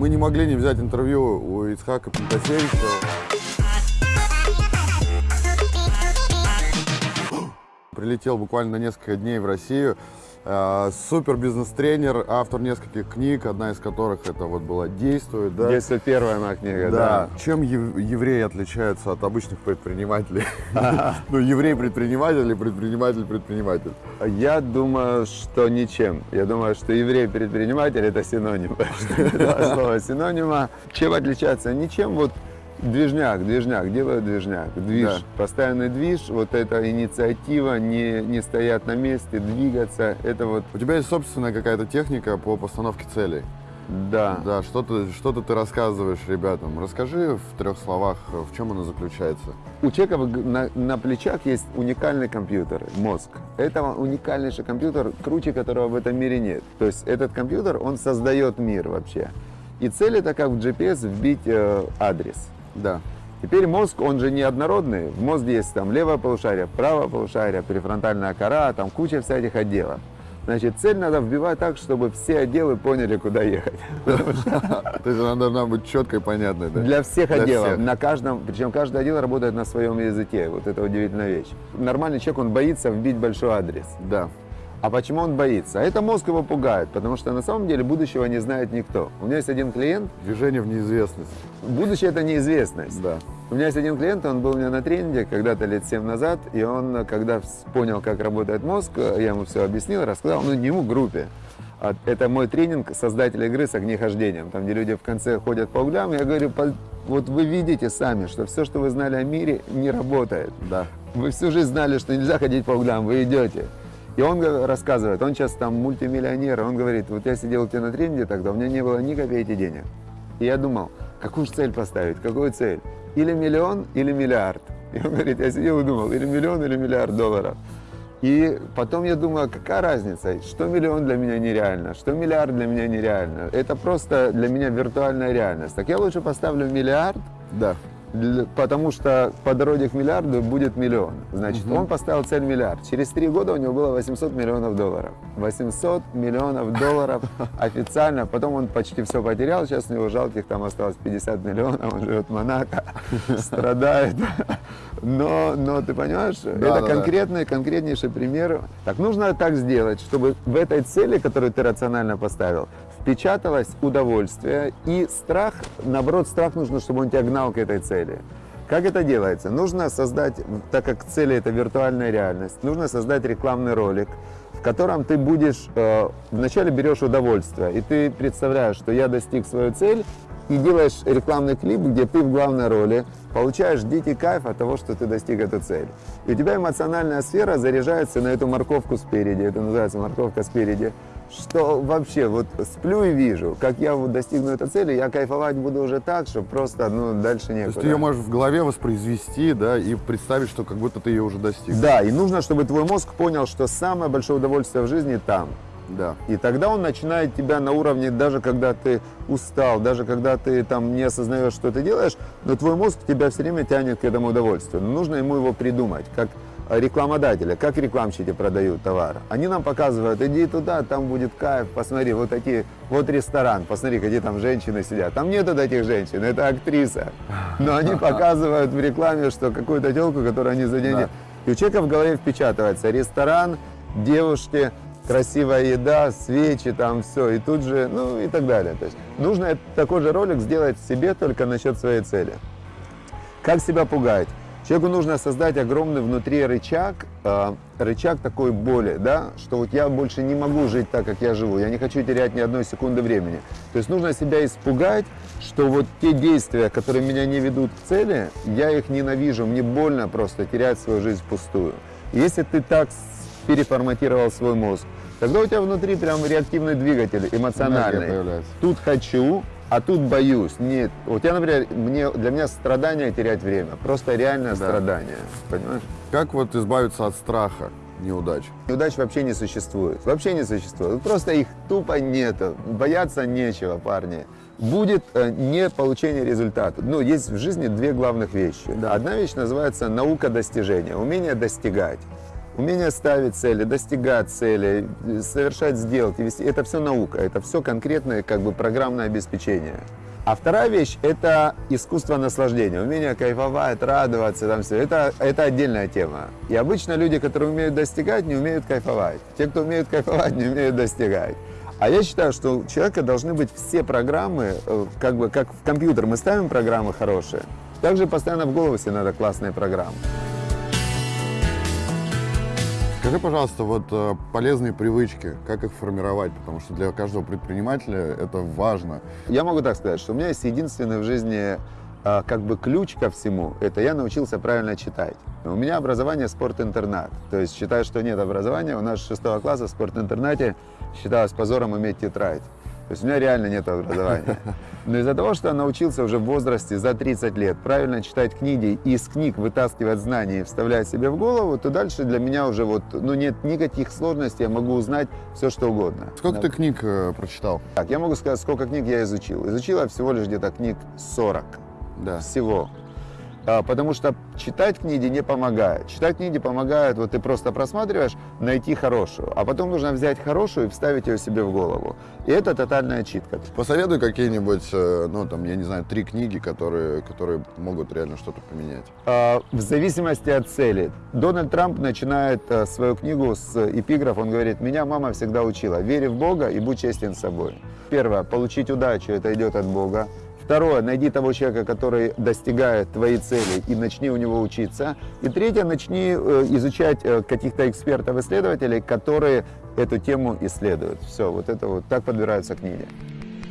Мы не могли не взять интервью у Ицхака Пентасевича. Прилетел буквально на несколько дней в Россию. Э, Супер бизнес-тренер, автор нескольких книг, одна из которых это вот была «Действует». Да? Если первая моя книга, Да. да. Чем ев- евреи отличаются от обычных предпринимателей? Ну, еврей-предприниматель или предприниматель-предприниматель. Я думаю, что ничем. Я думаю, что еврей-предприниматель это синоним. Два слова синонима. Чем отличаться? Ничем. Вот движняк, движняк, делают движняк. Движ, Да. постоянный движ, вот эта инициатива, не, не стоять на месте, двигаться, это вот, У тебя есть собственная какая-то техника по постановке целей? да. Да, что-то что ты рассказываешь ребятам. Расскажи в трех словах, в чем она заключается. У человека на, на плечах есть уникальный компьютер, мозг. Это уникальнейший компьютер, круче которого в этом мире нет. То есть этот компьютер, он создает мир вообще. И цель это как в GPS вбить э, адрес. Да. Теперь мозг, он же неоднородный. В мозге есть там левое полушарие, правое полушарие, префронтальная кора, там куча всяких отделов. Значит, цель надо вбивать так, чтобы все отделы поняли, куда ехать. То есть она должна быть четкой и понятной, да? Для всех отделов. На каждом, причем каждый отдел работает на своем языке. Вот это удивительная вещь. Нормальный человек, он боится вбить большой адрес. Да. А почему он боится? А это мозг его пугает, потому что на самом деле будущего не знает никто. У меня есть один клиент, Движение в неизвестность. будущее это неизвестность. Да. У меня есть один клиент, он был у меня на тренинге когда-то лет 7 назад, и он, когда понял, как работает мозг, я ему все объяснил, рассказал, ну не ему, группе. А Это мой тренинг создателя игры с огнехождением, там, где люди в конце ходят по углям. Я говорю, «По- вот вы видите сами, что все, что вы знали о мире, не работает. Да. Вы всю жизнь знали, что нельзя ходить по углам, вы идете. И он рассказывает, он сейчас там мультимиллионер, он говорит, вот я сидел у тебя на тренинге тогда, у меня не было ни копейки денег. И я думал, какую же цель поставить, какую цель? Или миллион, или миллиард. И он говорит, я сидел и думал, или миллион, или миллиард долларов. И потом я думаю, а какая разница, что миллион для меня нереально, что миллиард для меня нереально. Это просто для меня виртуальная реальность. Так я лучше поставлю миллиард, Да. Для- потому что по дороге к миллиарду будет миллион. Значит, он поставил цель миллиард. Через три года у него было 800 миллионов долларов. 800 миллионов долларов официально. Потом он почти все потерял. Сейчас у него жалких там осталось 50 миллионов. Он живет в Монако, страдает. Но, но ты понимаешь, это да, да. конкретный, конкретнейший пример. Так нужно так сделать, чтобы в этой цели, которую ты рационально поставил, впечаталось удовольствие и страх, наоборот, страх нужно, чтобы он тебя гнал к этой цели. Как это делается? Нужно создать, так как цели это виртуальная реальность, нужно создать рекламный ролик, в котором ты будешь, э, вначале берешь удовольствие, и ты представляешь, что я достиг свою цель, и делаешь рекламный клип, где ты в главной роли, получаешь дикий кайф от того, что ты достиг эту цель. И у тебя эмоциональная сфера заряжается на эту морковку спереди, это называется морковка спереди, что вообще вот сплю и вижу, как я вот достигну этой цели, я кайфовать буду уже так, что просто, ну, дальше То некуда. есть ты ее можешь в голове воспроизвести, да, и представить, что как будто ты ее уже достиг. Да, и нужно, чтобы твой мозг понял, что самое большое удовольствие в жизни там. Да. И тогда он начинает тебя на уровне, даже когда ты устал, даже когда ты там не осознаешь, что ты делаешь, но твой мозг тебя все время тянет к этому удовольствию. Но нужно ему его придумать, как рекламодателя, как рекламщики продают товар. Они нам показывают, иди туда, там будет кайф, посмотри, вот такие, вот ресторан, посмотри, где там женщины сидят. Там нет этих женщин, это актриса. Но они показывают в рекламе, что какую-то телку, которую они за деньги... Да. И у человека в голове впечатывается ресторан, девушки, красивая еда, свечи, там все, и тут же, ну и так далее. То есть нужно такой же ролик сделать себе только насчет своей цели. Как себя пугать? Человеку нужно создать огромный внутри рычаг, э, рычаг такой боли, да, что вот я больше не могу жить так, как я живу, я не хочу терять ни одной секунды времени. То есть нужно себя испугать, что вот те действия, которые меня не ведут к цели, я их ненавижу, мне больно просто терять свою жизнь впустую. Если ты так переформатировал свой мозг, тогда у тебя внутри прям реактивный двигатель эмоциональный. Тут хочу, а тут боюсь. Нет. Вот я, например, мне, для меня страдание терять время. Просто реальное страдание. Понимаешь? Как вот избавиться от страха неудач? Неудач вообще не существует. Вообще не существует. Просто их тупо нету. Бояться нечего, парни. Будет э, не получение результата. Ну, есть в жизни две главных вещи. Одна вещь называется наука достижения, умение достигать. Умение ставить цели, достигать цели, совершать сделки, вести, это все наука, это все конкретное как бы программное обеспечение. А вторая вещь – это искусство наслаждения, умение кайфовать, радоваться, там все. Это, это отдельная тема. И обычно люди, которые умеют достигать, не умеют кайфовать. Те, кто умеют кайфовать, не умеют достигать. А я считаю, что у человека должны быть все программы, э, как бы как в компьютер мы ставим программы хорошие, также постоянно в голову себе надо классные программы. Скажи, пожалуйста, вот э, полезные привычки, как их формировать, потому что для каждого предпринимателя это важно. Я могу так сказать, что у меня есть единственный в жизни а, как бы ключ ко всему, это я научился правильно читать. У меня образование спорт-интернат, то есть считаю, что нет образования, у нас с шестого класса в спорт-интернате считалось позором иметь тетрадь. То есть у меня реально нет образования. Но из-за того, что я научился уже в возрасте за 30 лет правильно читать книги и из книг вытаскивать знания и вставлять себе в голову, то дальше для меня уже вот, ну нет никаких сложностей, я могу узнать все, что угодно. Сколько Да. ты книг э, прочитал? Так, я могу сказать, сколько книг я изучил. Изучил я всего лишь где-то книг 40 Да. всего. А, Потому что читать книги не помогает. Читать книги помогает, вот ты просто просматриваешь, найти хорошую. А потом нужно взять хорошую и вставить ее себе в голову. И это тотальная читка. Посоветуй какие-нибудь, э, ну там, я не знаю, три книги, которые, которые могут реально что-то поменять. А, В зависимости от цели. Дональд Трамп начинает а, свою книгу с эпиграф. Он говорит, меня мама всегда учила, вери в Бога и будь честен с собой. Первое, получить удачу, это идет от Бога. Второе, найди того человека, который достигает твоей цели и начни у него учиться. И третье, начни э, изучать э, каких-то экспертов, исследователей, которые эту тему исследуют. Все, вот это вот так подбираются книги.